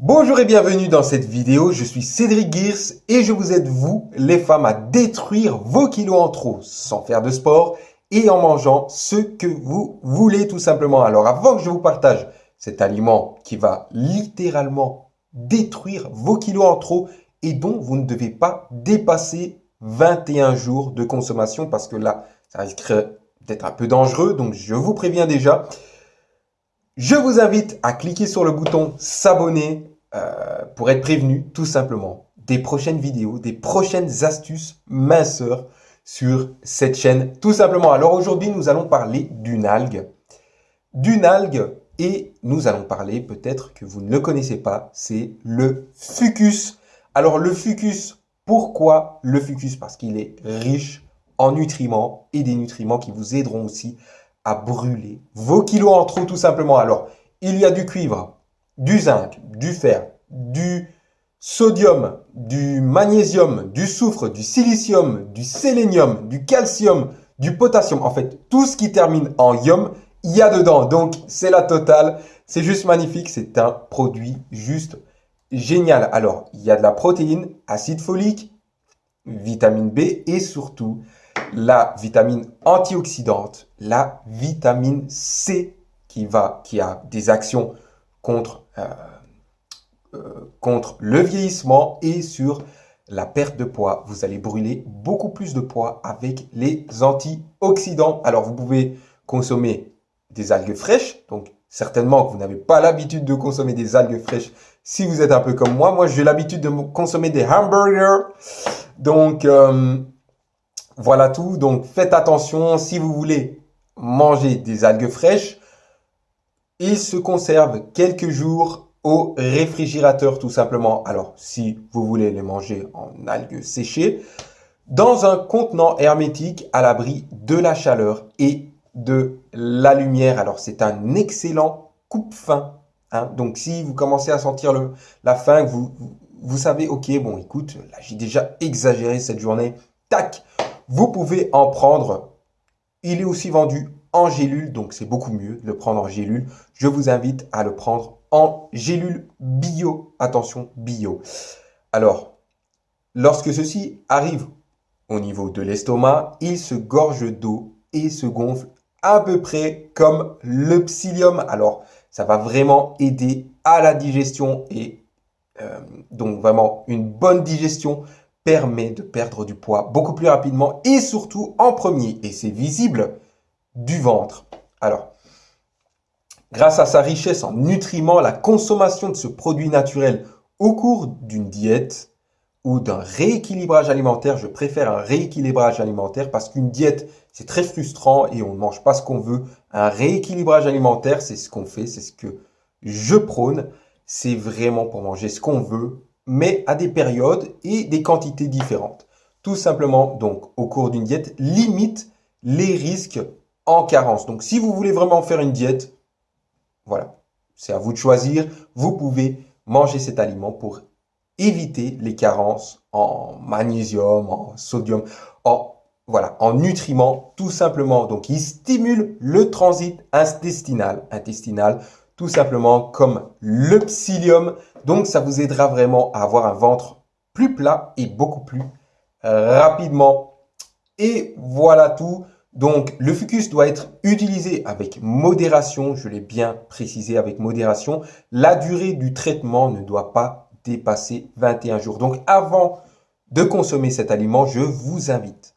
Bonjour et bienvenue dans cette vidéo, je suis Cédric Gears et je vous aide vous, les femmes, à détruire vos kilos en trop sans faire de sport et en mangeant ce que vous voulez tout simplement. Alors avant que je vous partage cet aliment qui va littéralement détruire vos kilos en trop et dont vous ne devez pas dépasser 21 jours de consommation parce que là, ça risque d'être un peu dangereux, donc je vous préviens déjà. Je vous invite à cliquer sur le bouton s'abonner euh, pour être prévenu tout simplement des prochaines vidéos, des prochaines astuces minceurs sur cette chaîne tout simplement. Alors aujourd'hui, nous allons parler d'une algue. D'une algue et nous allons parler peut-être que vous ne le connaissez pas, c'est le fucus. Alors le fucus, pourquoi le fucus? Parce qu'il est riche en nutriments et des nutriments qui vous aideront aussi brûler vos kilos en trop tout simplement. Alors, il y a du cuivre, du zinc, du fer, du sodium, du magnésium, du soufre, du silicium, du sélénium, du calcium, du potassium. En fait, tout ce qui termine en ium, il y a dedans. Donc, c'est la totale. C'est juste magnifique. C'est un produit juste génial. Alors, il y a de la protéine, acide folique, vitamine B et surtout la vitamine antioxydante, la vitamine C qui, va, qui a des actions contre, euh, euh, contre le vieillissement et sur la perte de poids. Vous allez brûler beaucoup plus de poids avec les antioxydants. Alors, vous pouvez consommer des algues fraîches. Donc, certainement que vous n'avez pas l'habitude de consommer des algues fraîches si vous êtes un peu comme moi. Moi, j'ai l'habitude de consommer des hamburgers. Donc, euh, voilà tout. Donc faites attention si vous voulez manger des algues fraîches. Ils se conservent quelques jours au réfrigérateur tout simplement. Alors si vous voulez les manger en algues séchées, dans un contenant hermétique à l'abri de la chaleur et de la lumière. Alors c'est un excellent coupe-faim. Hein. Donc si vous commencez à sentir la faim, vous, vous savez, ok, bon écoute, j'ai déjà exagéré cette journée, tac, vous pouvez en prendre. Il est aussi vendu en gélule, donc c'est beaucoup mieux de le prendre en gélule. Je vous invite à le prendre en gélule bio. Attention, bio. Alors, lorsque ceci arrive au niveau de l'estomac, il se gorge d'eau et se gonfle à peu près comme le psyllium. Alors, ça va vraiment aider à la digestion et euh, donc vraiment une bonne digestion permet de perdre du poids beaucoup plus rapidement et surtout en premier, et c'est visible, du ventre. Alors, grâce à sa richesse en nutriments, la consommation de ce produit naturel au cours d'une diète ou d'un rééquilibrage alimentaire, je préfère un rééquilibrage alimentaire parce qu'une diète, c'est très frustrant et on ne mange pas ce qu'on veut. Un rééquilibrage alimentaire, c'est ce qu'on fait, c'est ce que je prône. C'est vraiment pour manger ce qu'on veut, mais à des périodes et des quantités différentes. Tout simplement, donc, au cours d'une diète, limite les risques en carence. Donc, si vous voulez vraiment faire une diète, voilà, c'est à vous de choisir. Vous pouvez manger cet aliment pour éviter les carences en magnésium, en sodium, en, voilà, en nutriments, tout simplement. Donc, il stimule le transit intestinal, intestinal tout simplement comme le psyllium. Donc, ça vous aidera vraiment à avoir un ventre plus plat et beaucoup plus euh, rapidement. Et voilà tout. Donc, le fucus doit être utilisé avec modération. Je l'ai bien précisé avec modération. La durée du traitement ne doit pas dépasser 21 jours. Donc, avant de consommer cet aliment, je vous invite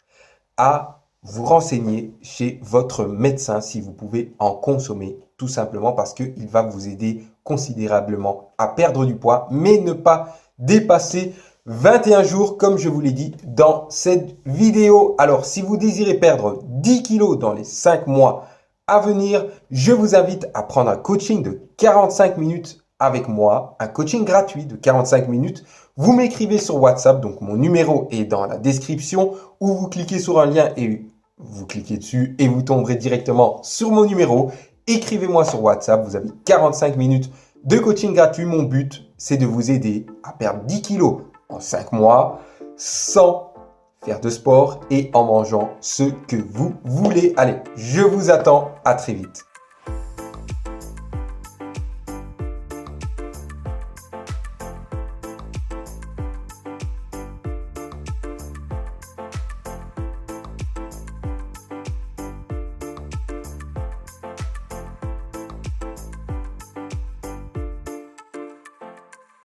à vous renseigner chez votre médecin si vous pouvez en consommer tout simplement parce qu'il va vous aider considérablement à perdre du poids mais ne pas dépasser 21 jours comme je vous l'ai dit dans cette vidéo. Alors si vous désirez perdre 10 kilos dans les 5 mois à venir, je vous invite à prendre un coaching de 45 minutes avec moi, un coaching gratuit de 45 minutes. Vous m'écrivez sur WhatsApp, donc mon numéro est dans la description, ou vous cliquez sur un lien et vous cliquez dessus et vous tomberez directement sur mon numéro. Écrivez-moi sur WhatsApp, vous avez 45 minutes de coaching gratuit. Mon but, c'est de vous aider à perdre 10 kilos en 5 mois sans faire de sport et en mangeant ce que vous voulez. Allez, je vous attends. À très vite.